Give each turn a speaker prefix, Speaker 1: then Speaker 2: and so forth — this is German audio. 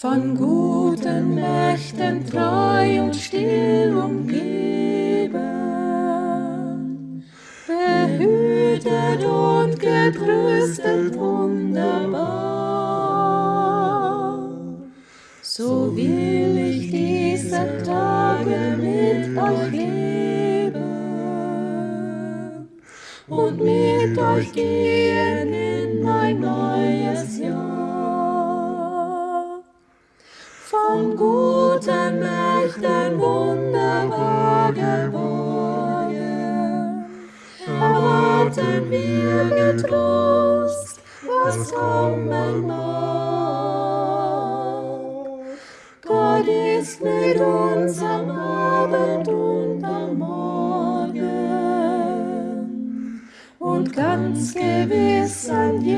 Speaker 1: von guten Mächten treu und still umgeben, behütet und getröstet wunderbar. So will ich diese Tage mit euch leben und mit euch gehen in ein neues Jahr. Von guten Mächten wunderbar geborgen, erwarten wir getrost, was kommen mag. Gott ist mit uns am Abend und am Morgen und ganz gewiss an jedem.